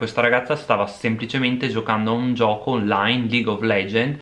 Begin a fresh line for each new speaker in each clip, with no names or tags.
Questa ragazza stava semplicemente giocando a un gioco online, League of Legends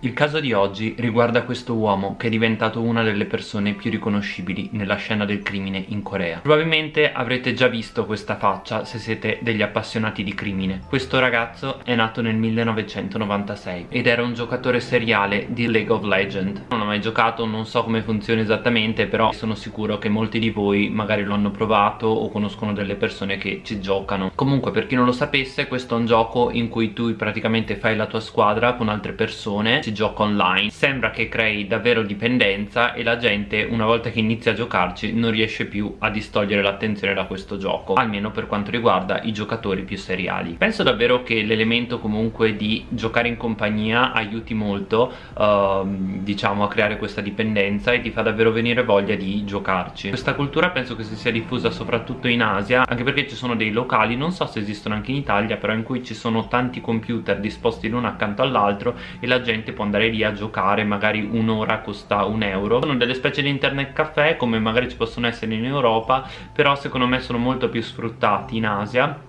Il caso di oggi riguarda questo uomo che è diventato una delle persone più riconoscibili nella scena del crimine in Corea. Probabilmente avrete già visto questa faccia se siete degli appassionati di crimine. Questo ragazzo è nato nel 1996 ed era un giocatore seriale di League of Legends. Non ho mai giocato, non so come funziona esattamente, però sono sicuro che molti di voi magari lo hanno provato o conoscono delle persone che ci giocano. Comunque per chi non lo sapesse questo è un gioco in cui tu praticamente fai la tua squadra con altre persone si gioca online. Sembra che crei davvero dipendenza e la gente una volta che inizia a giocarci non riesce più a distogliere l'attenzione da questo gioco almeno per quanto riguarda i giocatori più seriali. Penso davvero che l'elemento comunque di giocare in compagnia aiuti molto uh, diciamo a creare questa dipendenza e ti fa davvero venire voglia di giocarci. Questa cultura penso che si sia diffusa soprattutto in Asia anche perché ci sono dei locali non so se esistono anche in Italia però in cui ci sono tanti computer disposti l'uno accanto all'altro e la gente può andare lì a giocare magari un'ora costa un euro. Sono delle specie di internet caffè come magari ci possono essere in Europa però secondo me sono molto più sfruttati in Asia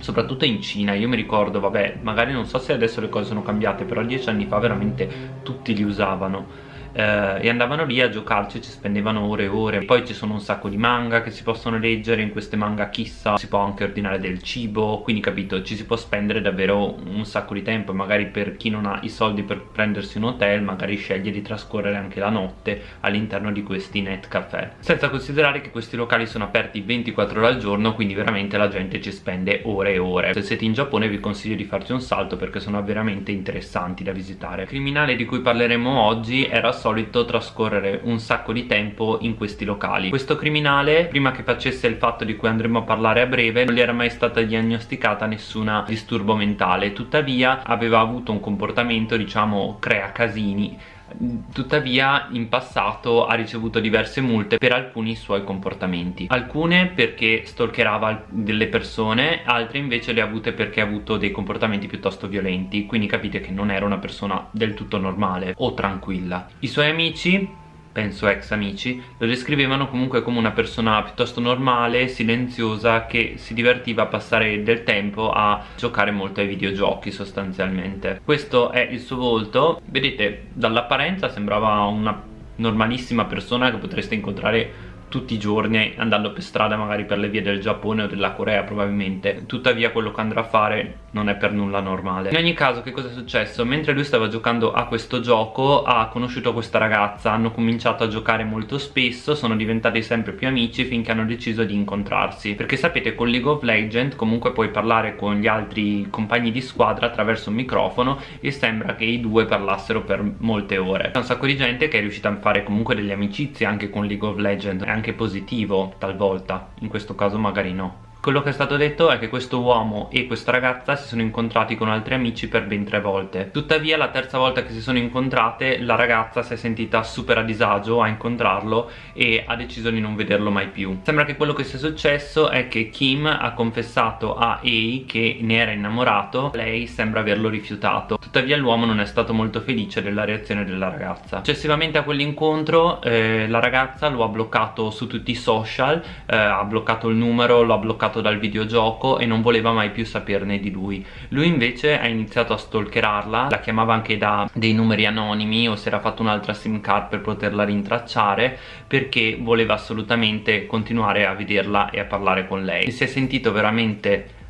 soprattutto in Cina. Io mi ricordo vabbè magari non so se adesso le cose sono cambiate però dieci anni fa veramente tutti li usavano eh, e andavano lì a giocarci ci spendevano ore e ore. Poi ci sono un sacco di manga che si possono leggere in queste manga chissà si può anche ordinare del cibo quindi capito ci si può spendere davvero un sacco di tempo. Magari per chi non ha i soldi per prendersi un hotel magari sceglie di trascorrere anche la notte all'interno di questi net caffè senza considerare che questi locali sono aperti 24 ore al giorno quindi veramente la gente ci spende ore e ore. Se siete in Giappone vi consiglio di farci un salto perché sono veramente interessanti da visitare. Il criminale di cui parleremo oggi era solito trascorrere un sacco di tempo in questi locali. Questo criminale prima che facesse il fatto di cui andremo a parlare a breve non gli era mai stata diagnosticata nessuna disturbo mentale. Tuttavia aveva avuto un comportamento diciamo crea casini tuttavia in passato ha ricevuto diverse multe per alcuni suoi comportamenti. Alcune perché stalkerava delle persone altre invece le ha avute perché ha avuto dei comportamenti piuttosto violenti. Quindi capite che non era una persona del tutto normale o tranquilla. I suoi amici penso ex amici, lo descrivevano comunque come una persona piuttosto normale, silenziosa, che si divertiva a passare del tempo a giocare molto ai videogiochi sostanzialmente. Questo è il suo volto, vedete dall'apparenza sembrava una normalissima persona che potreste incontrare tutti i giorni andando per strada magari per le vie del Giappone o della Corea probabilmente. Tuttavia quello che andrà a fare non è per nulla normale. In ogni caso che cosa è successo? mentre lui stava giocando a questo gioco ha conosciuto questa ragazza. Hanno cominciato a giocare molto spesso sono diventati sempre più amici finché hanno deciso di incontrarsi. Perché sapete con League of Legends comunque puoi parlare con gli altri compagni di squadra attraverso un microfono e sembra che i due parlassero per molte ore. C'è un sacco di gente che è riuscita a fare comunque delle amicizie anche con League of Legends anche positivo talvolta. In questo caso magari no quello che è stato detto è che questo uomo e questa ragazza si sono incontrati con altri amici per ben tre volte. Tuttavia la terza volta che si sono incontrate la ragazza si è sentita super a disagio a incontrarlo e ha deciso di non vederlo mai più. Sembra che quello che sia successo è che Kim ha confessato a Ei che ne era innamorato. Lei sembra averlo rifiutato. Tuttavia l'uomo non è stato molto felice della reazione della ragazza. Successivamente a quell'incontro eh, la ragazza lo ha bloccato su tutti i social eh, ha bloccato il numero lo ha bloccato attirato dal videogioco e non voleva mai più saperne di lui. Lui invece ha iniziato a stalkerarla la chiamava anche da dei numeri anonimi o si era fatto un'altra sim card per poterla rintracciare perché voleva assolutamente continuare a vederla e a parlare con lei. Si è sentito veramente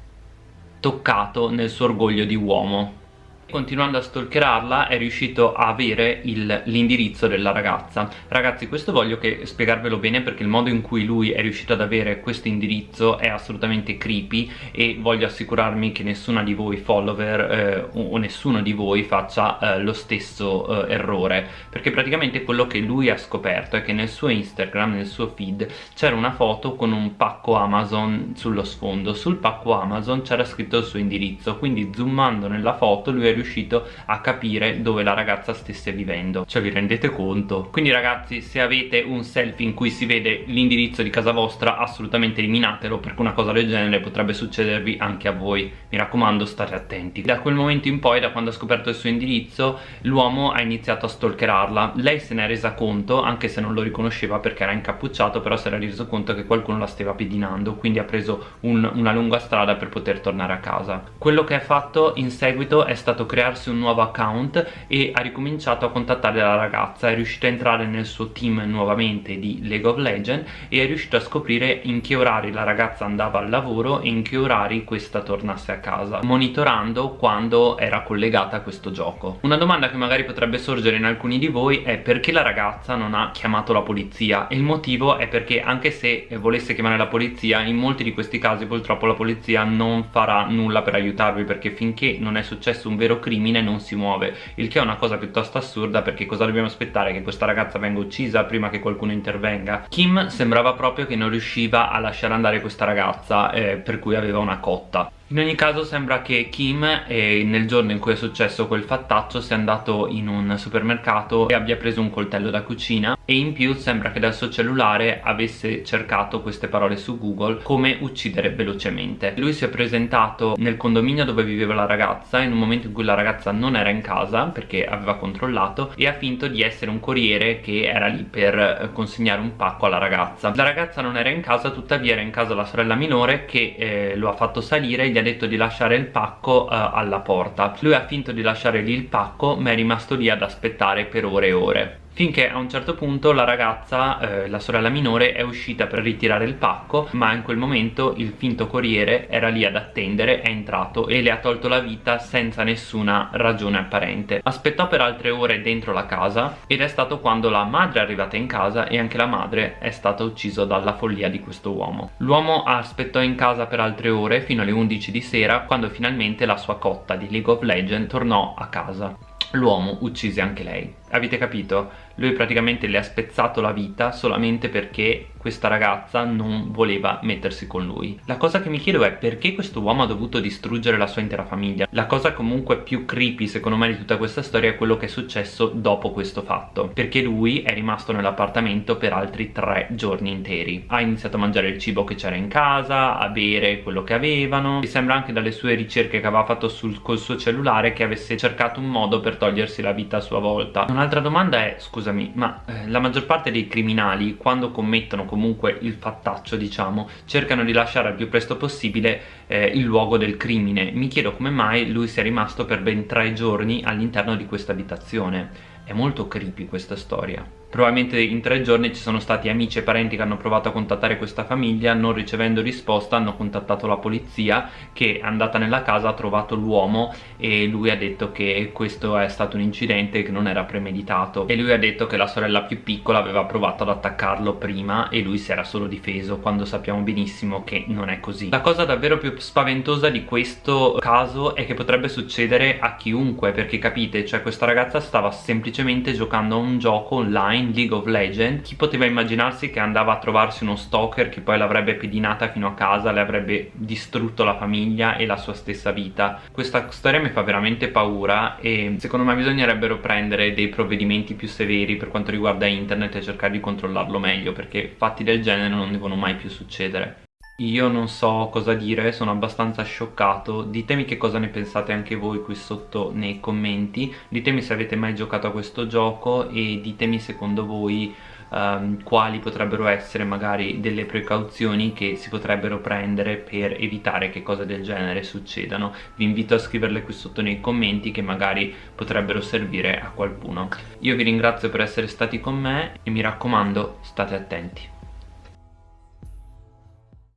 toccato nel suo orgoglio di uomo continuando a stalkerarla è riuscito a avere l'indirizzo della ragazza. Ragazzi questo voglio che spiegarvelo bene perché il modo in cui lui è riuscito ad avere questo indirizzo è assolutamente creepy e voglio assicurarmi che nessuna di voi follower eh, o nessuno di voi faccia eh, lo stesso eh, errore. Perché praticamente quello che lui ha scoperto è che nel suo Instagram, nel suo feed c'era una foto con un pacco Amazon sullo sfondo. Sul pacco Amazon c'era scritto il suo indirizzo. Quindi zoomando nella foto lui è è riuscito a capire dove la ragazza stesse vivendo. Cioè vi rendete conto? quindi ragazzi se avete un selfie in cui si vede l'indirizzo di casa vostra assolutamente eliminatelo perché una cosa del genere potrebbe succedervi anche a voi. Mi raccomando state attenti. Da quel momento in poi da quando ha scoperto il suo indirizzo l'uomo ha iniziato a stalkerarla. Lei se ne è resa conto anche se non lo riconosceva perché era incappucciato però si era reso conto che qualcuno la stava pedinando quindi ha preso un, una lunga strada per poter tornare a casa. Quello che ha fatto in seguito è stato crearsi un nuovo account e ha ricominciato a contattare la ragazza. È riuscito a entrare nel suo team nuovamente di League of Legends e è riuscito a scoprire in che orari la ragazza andava al lavoro e in che orari questa tornasse a casa monitorando quando era collegata a questo gioco. Una domanda che magari potrebbe sorgere in alcuni di voi è perché la ragazza non ha chiamato la polizia? E il motivo è perché anche se volesse chiamare la polizia in molti di questi casi purtroppo la polizia non farà nulla per aiutarvi perché finché non è successo un vero crimine non si muove il che è una cosa piuttosto assurda perché cosa dobbiamo aspettare? Che questa ragazza venga uccisa prima che qualcuno intervenga? Kim sembrava proprio che non riusciva a lasciare andare questa ragazza eh, per cui aveva una cotta. In ogni caso sembra che Kim eh, nel giorno in cui è successo quel fattaccio sia andato in un supermercato e abbia preso un coltello da cucina e in più sembra che dal suo cellulare avesse cercato queste parole su Google come uccidere velocemente. Lui si è presentato nel condominio dove viveva la ragazza in un momento in cui la ragazza non era in casa perché aveva controllato e ha finto di essere un corriere che era lì per eh, consegnare un pacco alla ragazza. La ragazza non era in casa tuttavia era in casa la sorella minore che eh, lo ha fatto salire e gli ha detto di lasciare il pacco uh, alla porta lui ha finto di lasciare lì il pacco ma è rimasto lì ad aspettare per ore e ore finché a un certo punto la ragazza, eh, la sorella minore, è uscita per ritirare il pacco ma in quel momento il finto corriere era lì ad attendere, è entrato e le ha tolto la vita senza nessuna ragione apparente. Aspettò per altre ore dentro la casa ed è stato quando la madre è arrivata in casa e anche la madre è stata uccisa dalla follia di questo uomo. L'uomo aspettò in casa per altre ore fino alle 11 di sera quando finalmente la sua cotta di League of Legends tornò a casa l'uomo uccise anche lei avete capito? Lui praticamente le ha spezzato la vita solamente perché questa ragazza non voleva mettersi con lui. La cosa che mi chiedo è perché questo uomo ha dovuto distruggere la sua intera famiglia. La cosa comunque più creepy secondo me di tutta questa storia è quello che è successo dopo questo fatto. Perché lui è rimasto nell'appartamento per altri tre giorni interi. Ha iniziato a mangiare il cibo che c'era in casa a bere quello che avevano. Mi sembra anche dalle sue ricerche che aveva fatto sul, col suo cellulare che avesse cercato un modo per togliersi la vita a sua volta. Un'altra domanda è, scusami, ma eh, la maggior parte dei criminali quando commettono comunque il fattaccio, diciamo, cercano di lasciare al più presto possibile eh, il luogo del crimine. Mi chiedo come mai lui sia rimasto per ben tre giorni all'interno di questa abitazione. È molto creepy questa storia probabilmente in tre giorni ci sono stati amici e parenti che hanno provato a contattare questa famiglia non ricevendo risposta hanno contattato la polizia che è andata nella casa ha trovato l'uomo e lui ha detto che questo è stato un incidente che non era premeditato. E lui ha detto che la sorella più piccola aveva provato ad attaccarlo prima e lui si era solo difeso quando sappiamo benissimo che non è così. La cosa davvero più spaventosa di questo caso è che potrebbe succedere a chiunque perché capite cioè questa ragazza stava semplicemente giocando a un gioco online in League of Legends chi poteva immaginarsi che andava a trovarsi uno stalker che poi l'avrebbe pedinata fino a casa le avrebbe distrutto la famiglia e la sua stessa vita. Questa storia mi fa veramente paura e secondo me bisognerebbero prendere dei provvedimenti più severi per quanto riguarda internet e cercare di controllarlo meglio perché fatti del genere non devono mai più succedere io non so cosa dire, sono abbastanza scioccato. Ditemi che cosa ne pensate anche voi qui sotto nei commenti. Ditemi se avete mai giocato a questo gioco e ditemi secondo voi um, quali potrebbero essere magari delle precauzioni che si potrebbero prendere per evitare che cose del genere succedano. Vi invito a scriverle qui sotto nei commenti che magari potrebbero servire a qualcuno. Io vi ringrazio per essere stati con me e mi raccomando state attenti